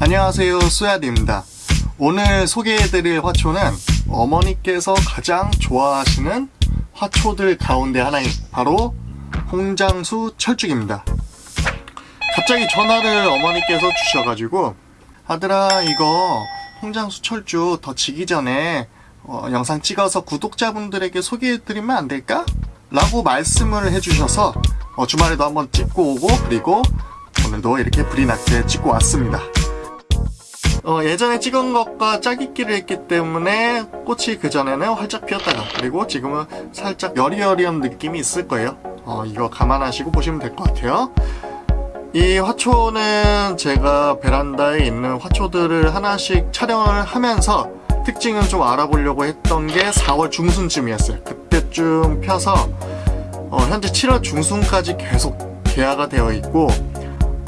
안녕하세요 수야디입니다. 오늘 소개해드릴 화초는 어머니께서 가장 좋아하시는 화초들 가운데 하나인 바로 홍장수 철쭉입니다. 갑자기 전화를 어머니께서 주셔가지고 아들아 이거 홍장수 철쭉 더 지기 전에 어, 영상 찍어서 구독자분들에게 소개해드리면 안 될까? 라고 말씀을 해주셔서 어, 주말에도 한번 찍고 오고 그리고 오늘도 이렇게 불이 났게 찍고 왔습니다 어, 예전에 찍은 것과 짜깁기를 했기 때문에 꽃이 그전에는 활짝 피었다가 그리고 지금은 살짝 여리여리한 느낌이 있을 거예요. 어, 이거 감안하시고 보시면 될 것 같아요. 이 화초는 제가 베란다에 있는 화초들을 하나씩 촬영을 하면서 특징은 좀 알아보려고 했던 게 4월 중순쯤이었어요. 그때쯤 펴서 어, 현재 7월 중순까지 계속 개화가 되어 있고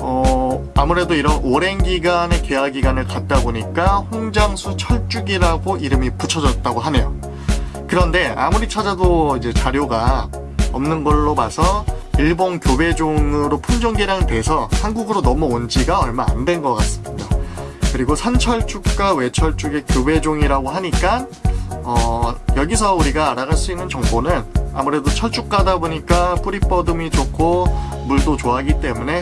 어, 아무래도 이런 오랜 기간의 개화 기간을 갖다 보니까 홍장수 철쭉이라고 이름이 붙여졌다고 하네요. 그런데 아무리 찾아도 이제 자료가 없는 걸로 봐서 일본 교배종으로 품종 개량 돼서 한국으로 넘어온 지가 얼마 안 된 것 같습니다. 그리고 산철쭉과 외철쭉의 교배종이라고 하니까 어, 여기서 우리가 알아갈 수 있는 정보는 아무래도 철쭉 가다 보니까 뿌리 뻗음이 좋고 물도 좋아하기 때문에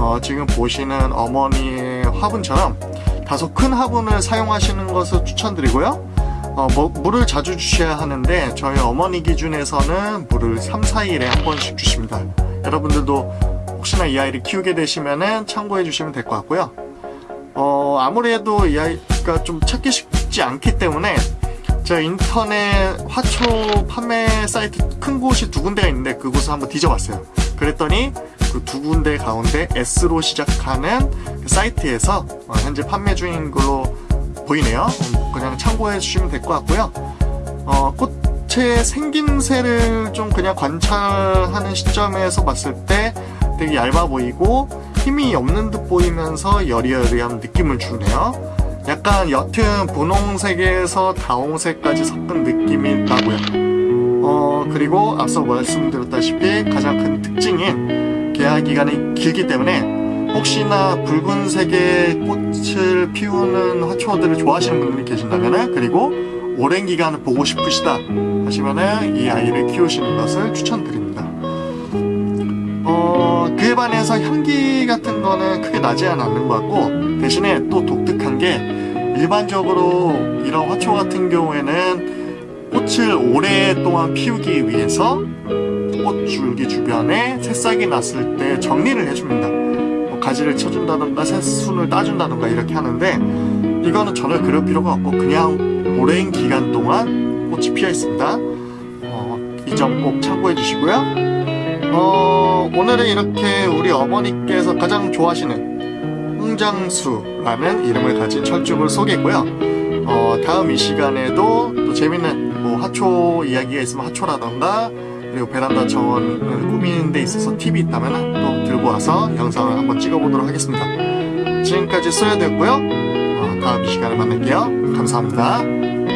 어, 지금 보시는 어머니의 화분처럼 다소 큰 화분을 사용하시는 것을 추천드리고요. 어, 뭐, 물을 자주 주셔야 하는데 저희 어머니 기준에서는 물을 3, 4일에 한 번씩 주십니다. 여러분들도 혹시나 이 아이를 키우게 되시면 참고해 주시면 될 것 같고요. 어, 아무래도 이 아이가 좀 찾기 쉽지 않기 때문에 제가 인터넷 화초 판매 사이트 큰 곳이 두 군데가 있는데 그곳을 한번 뒤져봤어요. 그랬더니 그 두 군데 가운데 S로 시작하는 그 사이트에서 어, 현재 판매 중인 걸로 보이네요. 음, 그냥 참고해 주시면 될 것 같고요. 어, 꽃의 생김새를 좀 그냥 관찰하는 시점에서 봤을 때 되게 얇아 보이고 힘이 없는 듯 보이면서 여리여리한 느낌을 주네요. 약간 옅은 분홍색에서 다홍색까지 섞은 느낌이 나고요. 어, 그리고 앞서 말씀드렸다시피 가장 큰 특징인 개화 기간이 길기 때문에 혹시나 붉은색의 꽃을 피우는 화초들을 좋아하시는 분들이 계신다면 그리고 오랜 기간을 보고 싶으시다 하시면 이 아이를 키우시는 것을 추천드립니다. 어, 그에 반해서 향기 같은 거는 크게 나지 않는 것 같고 대신에 또 독특한 게 일반적으로 이런 화초 같은 경우에는 꽃을 오랫동안 피우기 위해서 꽃줄기 주변에 새싹이 났을 때 정리를 해줍니다. 뭐 가지를 쳐준다던가 새순을 따준다던가 이렇게 하는데 이거는 전혀 그럴 필요가 없고 그냥 오랜 기간 동안 꽃이 피어 있습니다. 어, 이점 꼭 참고해 주시고요. 어, 오늘은 이렇게 우리 어머니께서 가장 좋아하시는 홍장수라는 이름을 가진 철쭉을 소개했고요. 어, 다음 이 시간에도 또 재밌는 뭐 하초 이야기가 있으면 하초라던가 그리고 베란다 정원을 꾸미는 데 있어서 팁이 있다면 또 들고 와서 영상을 한번 찍어보도록 하겠습니다. 지금까지 소야되었고요. 어, 다음 시간에 만날게요. 감사합니다.